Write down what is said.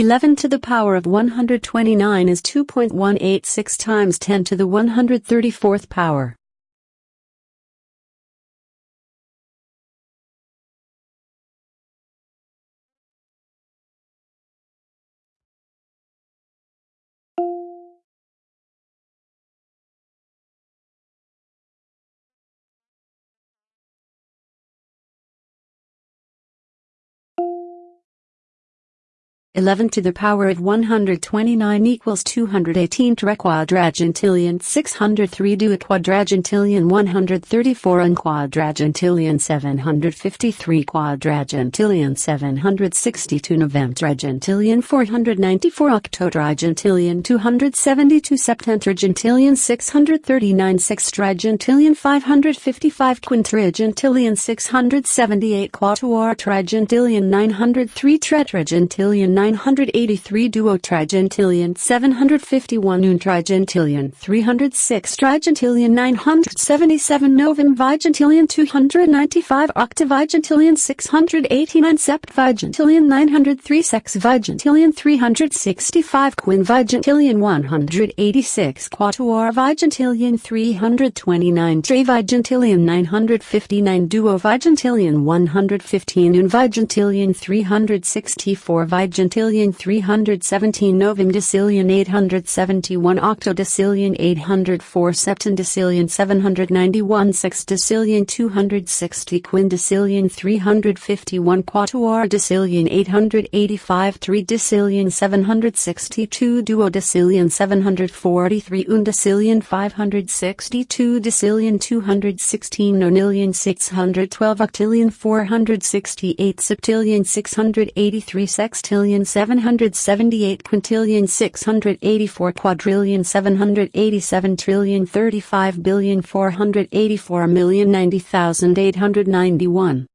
11 to the power of 129 is 2.186 times 10 to the 134th power. Eleven to the power of one hundred twenty-nine equals two hundred eighteen quadragintillion six hundred three duoquadragintillion one hundred thirty-four unquadragintillion seven hundred fifty-three quadragintillion seven hundred sixty-two novemtrigintillion four hundred ninety-four octotrigintillion two hundred seventy-two septentrigintillion six hundred thirty-nine sextrigintillion five hundred fifty-five quintrigintillion six hundred seventy-eight quattuortrigintillion nine hundred three tretrigintillion 983 duotrigintillion 751 untrigintillion 306 trigintillion 977 novemvigintillion 295 octovigintillion 689 septvigentillion 903 sexvigintillion 365 quinvigintillion 186 quattuorvigintillion 329 trivigentillion 959 duovigintillion 115 unvigintillion 364 vigentillion quintillion 317 novemdecillion 871 octodecillion 804 septendecillion 791 sexdecillion 260 quindecillion 351 quattuordecillion 885 tridecillion 762 duodecillion 743 undecillion 562 decillion 216 nonillion 612 octillion 468 septillion 683 sextillion trillion 778 quintillion 684 quadrillion 787 trillion 35 billion 484 million 90,891